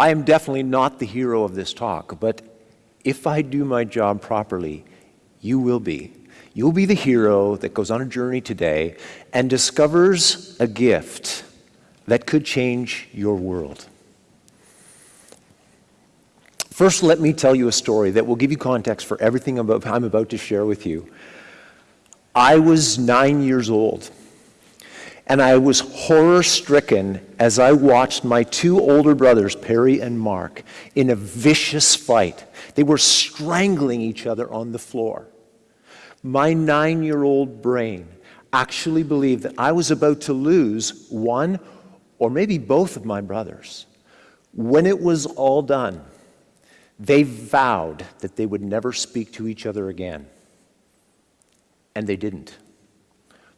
I am definitely not the hero of this talk, but if I do my job properly, you will be. You'll be the hero that goes on a journey today and discovers a gift that could change your world. First, let me tell you a story that will give you context for everything I'm about to share with you. I was nine years old, and I was horror stricken as I watched my two older brothers, Perry and Mark, in a vicious fight. They were strangling each other on the floor. My nine year old brain actually believed that I was about to lose one or maybe both of my brothers. When it was all done, they vowed that they would never speak to each other again. And they didn't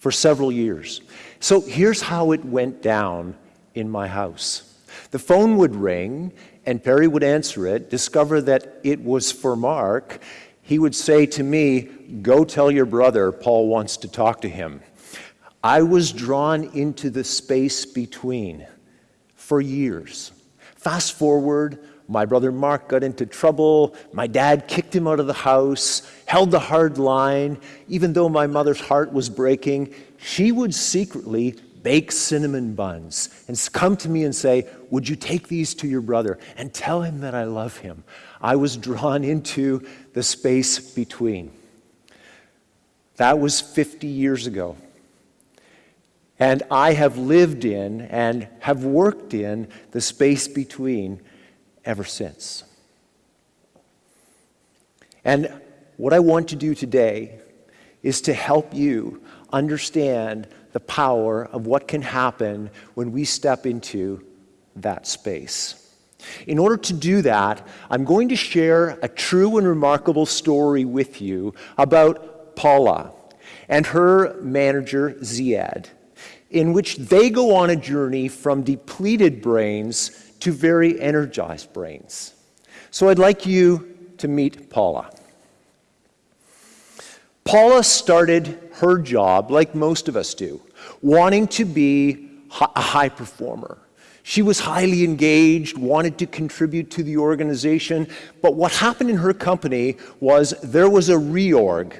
for several years. So here's how it went down in my house. The phone would ring, and Perry would answer it, discover that it was for Mark. He would say to me, Go tell your brother Paul wants to talk to him. I was drawn into the space between for years. Fast forward my brother Mark got into trouble. My dad kicked him out of the house, held the hard line. Even though my mother's heart was breaking, she would secretly bake cinnamon buns and come to me and say, Would you take these to your brother and tell him that I love him? I was drawn into the space between. That was 50 years ago. And I have lived in and have worked in the space between ever since. And what I want to do today is to help you understand the power of what can happen when we step into that space. In order to do that, I'm going to share a true and remarkable story with you about Paula and her manager, Ziad, in which they go on a journey from depleted brains to very energized brains. So I'd like you to meet Paula. Paula started her job, like most of us do, wanting to be a high performer. She was highly engaged, wanted to contribute to the organization, but what happened in her company was there was a reorg,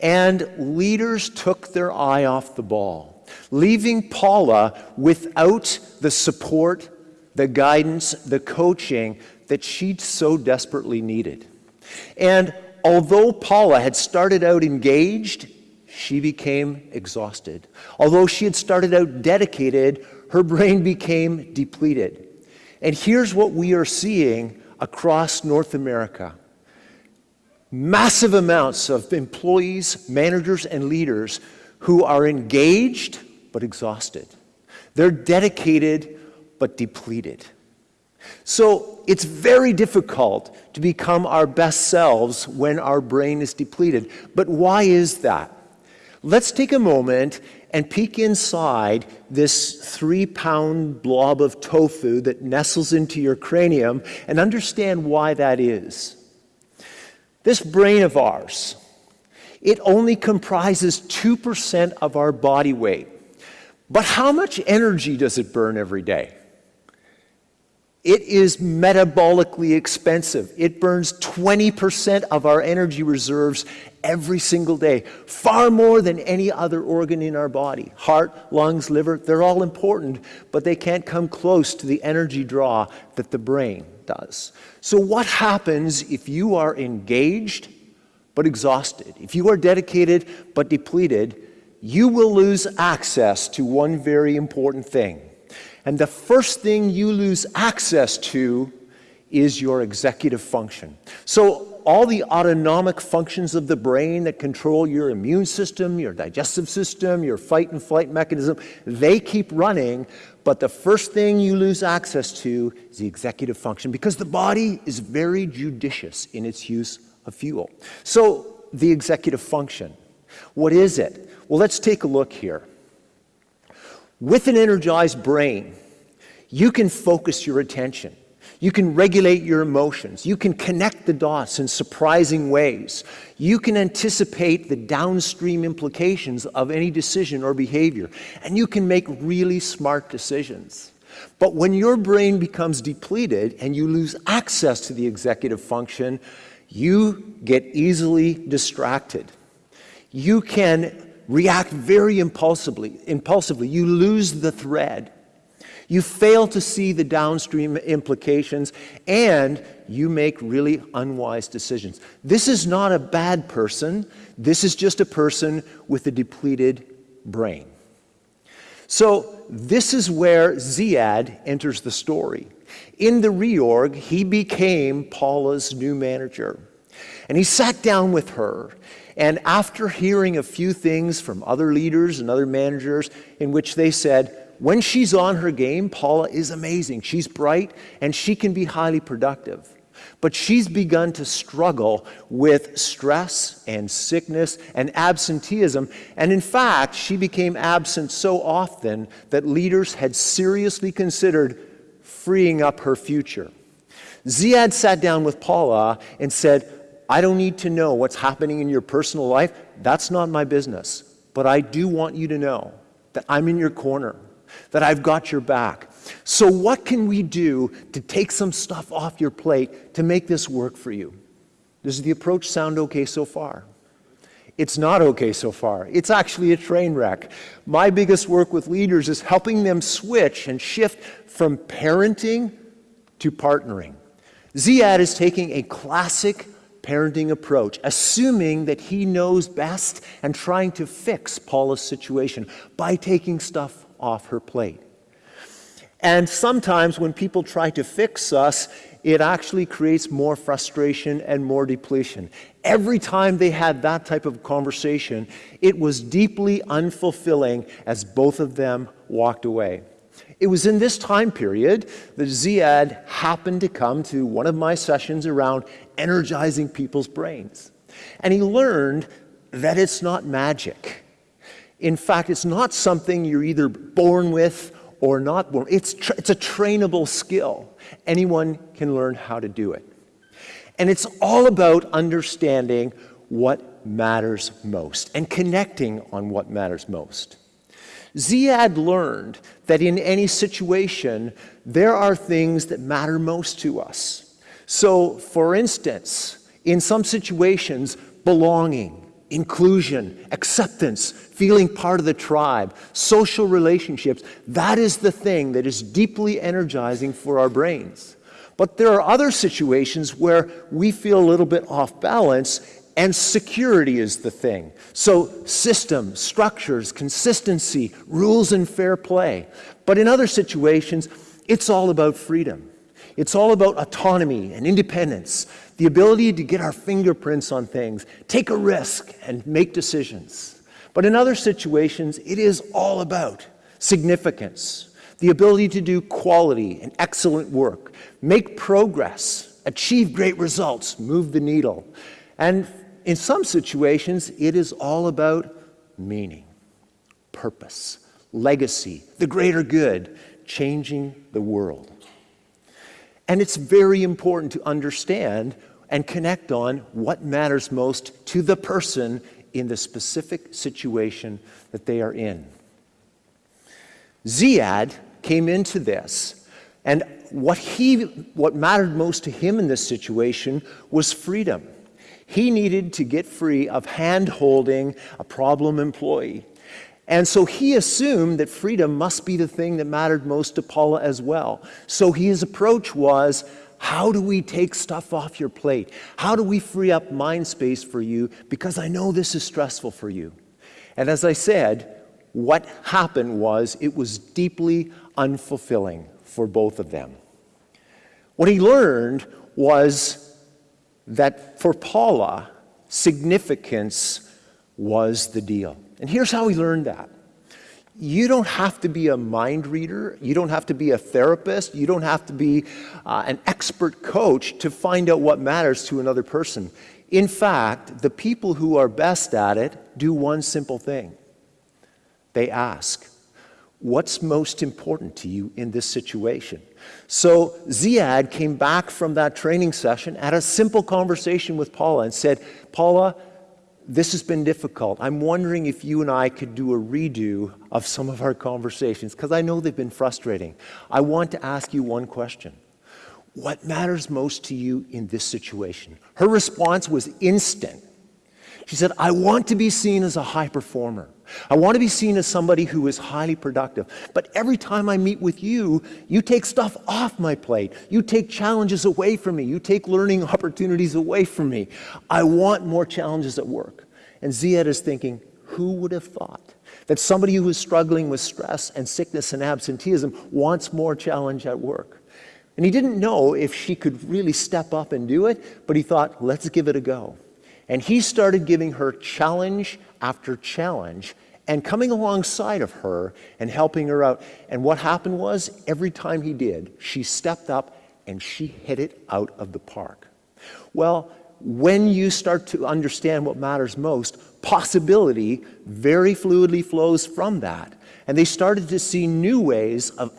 and leaders took their eye off the ball, leaving Paula without the support the guidance, the coaching that she so desperately needed. And although Paula had started out engaged, she became exhausted. Although she had started out dedicated, her brain became depleted. And here's what we are seeing across North America massive amounts of employees, managers, and leaders who are engaged but exhausted. They're dedicated but depleted. So it's very difficult to become our best selves when our brain is depleted. But why is that? Let's take a moment and peek inside this three pound blob of tofu that nestles into your cranium and understand why that is. This brain of ours, it only comprises 2% of our body weight. But how much energy does it burn every day? It is metabolically expensive. It burns 20% of our energy reserves every single day, far more than any other organ in our body. Heart, lungs, liver, they're all important, but they can't come close to the energy draw that the brain does. So, what happens if you are engaged but exhausted? If you are dedicated but depleted, you will lose access to one very important thing and the first thing you lose access to is your executive function. So all the autonomic functions of the brain that control your immune system, your digestive system, your fight and flight mechanism, they keep running, but the first thing you lose access to is the executive function because the body is very judicious in its use of fuel. So the executive function, what is it? Well, let's take a look here. With an energized brain, you can focus your attention. You can regulate your emotions. You can connect the dots in surprising ways. You can anticipate the downstream implications of any decision or behavior. And you can make really smart decisions. But when your brain becomes depleted and you lose access to the executive function, you get easily distracted. You can react very impulsively. Impulsively, you lose the thread. You fail to see the downstream implications, and you make really unwise decisions. This is not a bad person. This is just a person with a depleted brain. So, this is where Ziad enters the story. In the reorg, he became Paula's new manager. And he sat down with her. And after hearing a few things from other leaders and other managers, in which they said, when she's on her game, Paula is amazing. She's bright and she can be highly productive. But she's begun to struggle with stress and sickness and absenteeism. And in fact, she became absent so often that leaders had seriously considered freeing up her future. Ziad sat down with Paula and said, I don't need to know what's happening in your personal life. That's not my business. But I do want you to know that I'm in your corner that I've got your back. So, what can we do to take some stuff off your plate to make this work for you? Does the approach sound okay so far? It's not okay so far. It's actually a train wreck. My biggest work with leaders is helping them switch and shift from parenting to partnering. Ziad is taking a classic parenting approach, assuming that he knows best and trying to fix Paula's situation by taking stuff off her plate. And sometimes when people try to fix us, it actually creates more frustration and more depletion. Every time they had that type of conversation, it was deeply unfulfilling as both of them walked away. It was in this time period that Ziad happened to come to one of my sessions around energizing people's brains. And he learned that it's not magic. In fact, it's not something you're either born with or not born. It's, it's a trainable skill. Anyone can learn how to do it. And it's all about understanding what matters most and connecting on what matters most. Ziad learned that in any situation, there are things that matter most to us. So, for instance, in some situations, belonging, inclusion, acceptance, feeling part of the tribe, social relationships, that is the thing that is deeply energizing for our brains. But there are other situations where we feel a little bit off balance and security is the thing. So, systems, structures, consistency, rules, and fair play. But in other situations, it's all about freedom. It's all about autonomy and independence, the ability to get our fingerprints on things, take a risk, and make decisions. But in other situations, it is all about significance, the ability to do quality and excellent work, make progress, achieve great results, move the needle. And in some situations, it is all about meaning, purpose, legacy, the greater good, changing the world. And it's very important to understand and connect on what matters most to the person in the specific situation that they are in. Ziad came into this, and what, he, what mattered most to him in this situation was freedom. He needed to get free of hand holding a problem employee. And so he assumed that freedom must be the thing that mattered most to Paula as well. So his approach was how do we take stuff off your plate? How do we free up mind space for you? Because I know this is stressful for you. And as I said, what happened was it was deeply unfulfilling for both of them. What he learned was that for Paula, significance was the deal. And here's how we learned that you don't have to be a mind reader. You don't have to be a therapist. You don't have to be uh, an expert coach to find out what matters to another person. In fact, the people who are best at it do one simple thing they ask, What's most important to you in this situation? So Ziad came back from that training session, had a simple conversation with Paula, and said, Paula, this has been difficult. I'm wondering if you and I could do a redo of some of our conversations, because I know they've been frustrating. I want to ask you one question. What matters most to you in this situation? Her response was instant. She said, I want to be seen as a high performer. I want to be seen as somebody who is highly productive. But every time I meet with you, you take stuff off my plate. You take challenges away from me. You take learning opportunities away from me. I want more challenges at work. And Ziad is thinking, who would have thought that somebody who is struggling with stress and sickness and absenteeism wants more challenge at work? And he didn't know if she could really step up and do it, but he thought, let's give it a go. And he started giving her challenge after challenge and coming alongside of her and helping her out. And what happened was, every time he did, she stepped up and she hit it out of the park. Well, when you start to understand what matters most, possibility very fluidly flows from that. And they started to see new ways of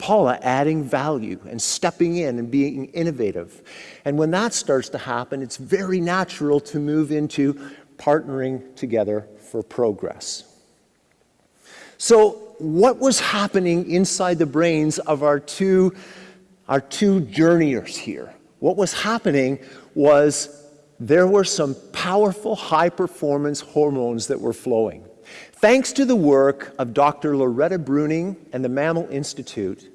Paula adding value and stepping in and being innovative. And when that starts to happen, it's very natural to move into partnering together for progress. So what was happening inside the brains of our two, our two journeyers here? What was happening was there were some powerful high performance hormones that were flowing. Thanks to the work of Dr. Loretta Breuning and the Mammal Institute,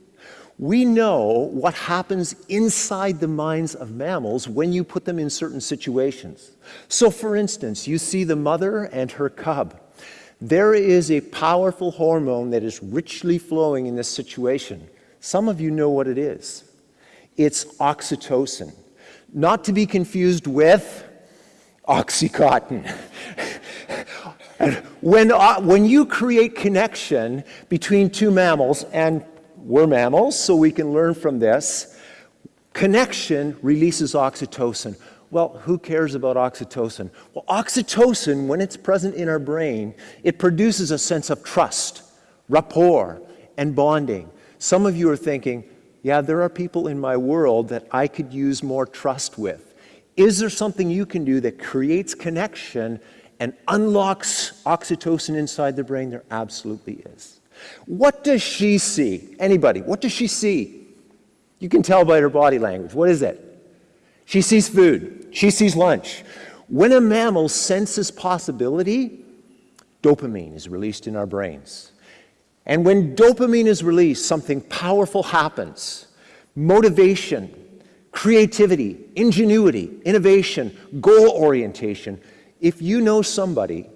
we know what happens inside the minds of mammals when you put them in certain situations. So for instance, you see the mother and her cub. There is a powerful hormone that is richly flowing in this situation. Some of you know what it is. It's oxytocin. Not to be confused with Oxycontin. when, uh, when you create connection between two mammals, and we're mammals, so we can learn from this. Connection releases oxytocin. Well, who cares about oxytocin? Well, oxytocin, when it's present in our brain, it produces a sense of trust, rapport, and bonding. Some of you are thinking, yeah, there are people in my world that I could use more trust with. Is there something you can do that creates connection and unlocks oxytocin inside the brain? There absolutely is. What does she see? Anybody, what does she see? You can tell by her body language. What is it? She sees food. She sees lunch. When a mammal senses possibility, dopamine is released in our brains. And when dopamine is released, something powerful happens. Motivation, creativity, ingenuity, innovation, goal orientation. If you know somebody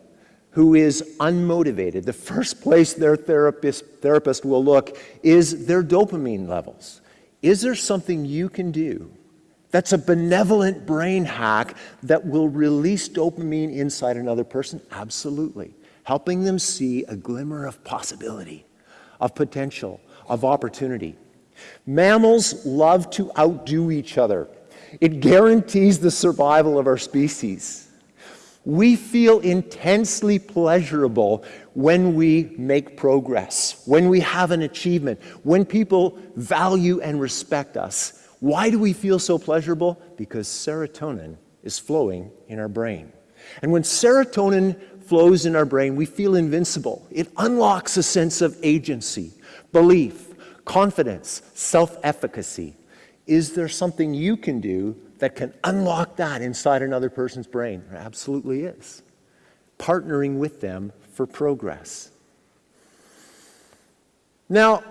who is unmotivated, the first place their therapist, therapist will look is their dopamine levels. Is there something you can do that's a benevolent brain hack that will release dopamine inside another person? Absolutely. Helping them see a glimmer of possibility, of potential, of opportunity. Mammals love to outdo each other. It guarantees the survival of our species. We feel intensely pleasurable when we make progress, when we have an achievement, when people value and respect us. Why do we feel so pleasurable? Because serotonin is flowing in our brain. And when serotonin flows in our brain, we feel invincible. It unlocks a sense of agency, belief, confidence, self-efficacy. Is there something you can do that can unlock that inside another person's brain? There absolutely is. Partnering with them for progress. Now,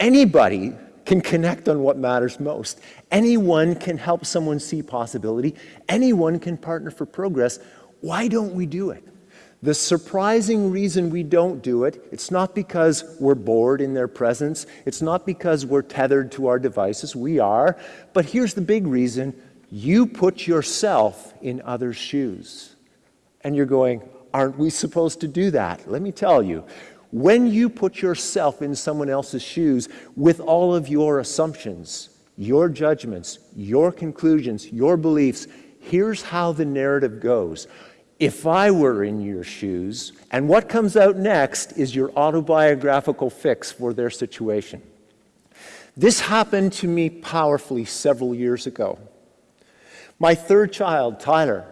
anybody can connect on what matters most. Anyone can help someone see possibility. Anyone can partner for progress. Why don't we do it? The surprising reason we don't do it, it's not because we're bored in their presence. It's not because we're tethered to our devices. We are. But here's the big reason. You put yourself in others' shoes. And you're going, aren't we supposed to do that? Let me tell you. When you put yourself in someone else's shoes with all of your assumptions, your judgments, your conclusions, your beliefs, here's how the narrative goes if I were in your shoes, and what comes out next is your autobiographical fix for their situation. This happened to me powerfully several years ago. My third child, Tyler,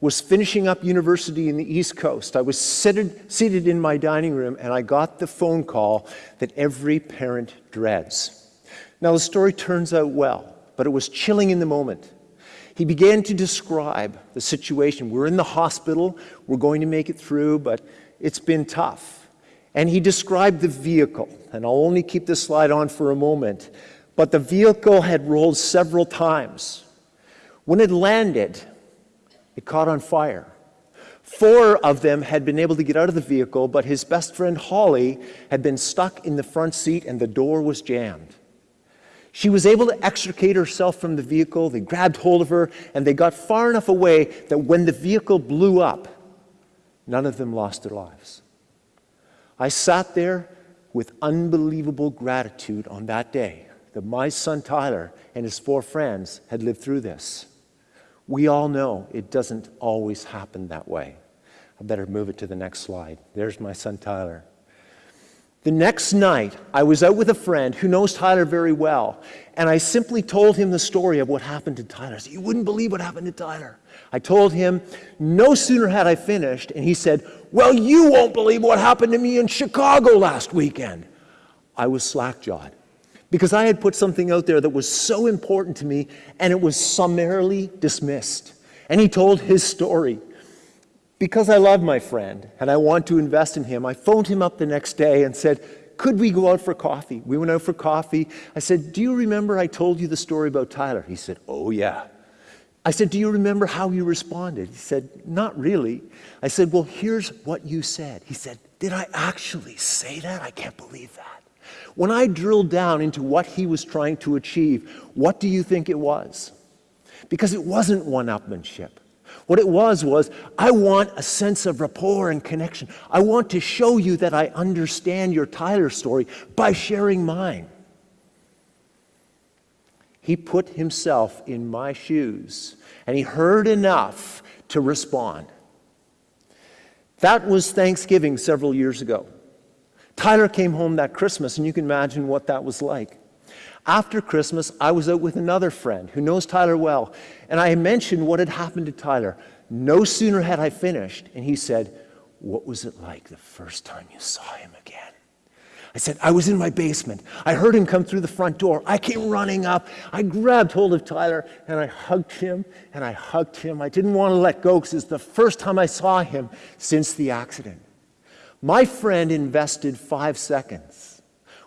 was finishing up university in the East Coast. I was seated, seated in my dining room and I got the phone call that every parent dreads. Now, the story turns out well, but it was chilling in the moment. He began to describe the situation. We're in the hospital, we're going to make it through, but it's been tough. And he described the vehicle, and I'll only keep this slide on for a moment, but the vehicle had rolled several times. When it landed, it caught on fire. Four of them had been able to get out of the vehicle, but his best friend Holly had been stuck in the front seat and the door was jammed. She was able to extricate herself from the vehicle. They grabbed hold of her and they got far enough away that when the vehicle blew up, none of them lost their lives. I sat there with unbelievable gratitude on that day that my son Tyler and his four friends had lived through this. We all know it doesn't always happen that way. I better move it to the next slide. There's my son Tyler. The next night, I was out with a friend who knows Tyler very well, and I simply told him the story of what happened to Tyler. Said, you wouldn't believe what happened to Tyler. I told him, no sooner had I finished, and he said, Well, you won't believe what happened to me in Chicago last weekend. I was slack-jawed because I had put something out there that was so important to me and it was summarily dismissed. And he told his story. Because I love my friend and I want to invest in him, I phoned him up the next day and said, could we go out for coffee? We went out for coffee. I said, do you remember I told you the story about Tyler? He said, oh yeah. I said, do you remember how you responded? He said, not really. I said, well, here's what you said. He said, did I actually say that? I can't believe that. When I drilled down into what he was trying to achieve, what do you think it was? Because it wasn't one-upmanship. What it was was, I want a sense of rapport and connection. I want to show you that I understand your Tyler story by sharing mine. He put himself in my shoes and he heard enough to respond. That was Thanksgiving several years ago. Tyler came home that Christmas, and you can imagine what that was like. After Christmas, I was out with another friend who knows Tyler well, and I mentioned what had happened to Tyler. No sooner had I finished, and he said, What was it like the first time you saw him again? I said, I was in my basement. I heard him come through the front door. I came running up. I grabbed hold of Tyler and I hugged him and I hugged him. I didn't want to let go because it's the first time I saw him since the accident. My friend invested five seconds.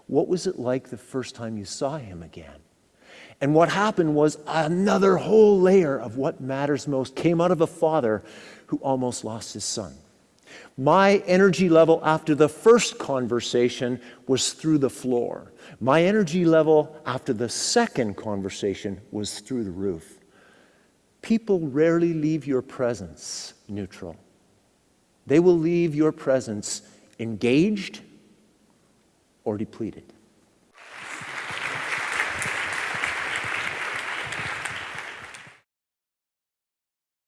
What was it like the first time you saw him again? And what happened was another whole layer of what matters most came out of a father who almost lost his son. My energy level after the first conversation was through the floor. My energy level after the second conversation was through the roof. People rarely leave your presence neutral. They will leave your presence engaged or depleted.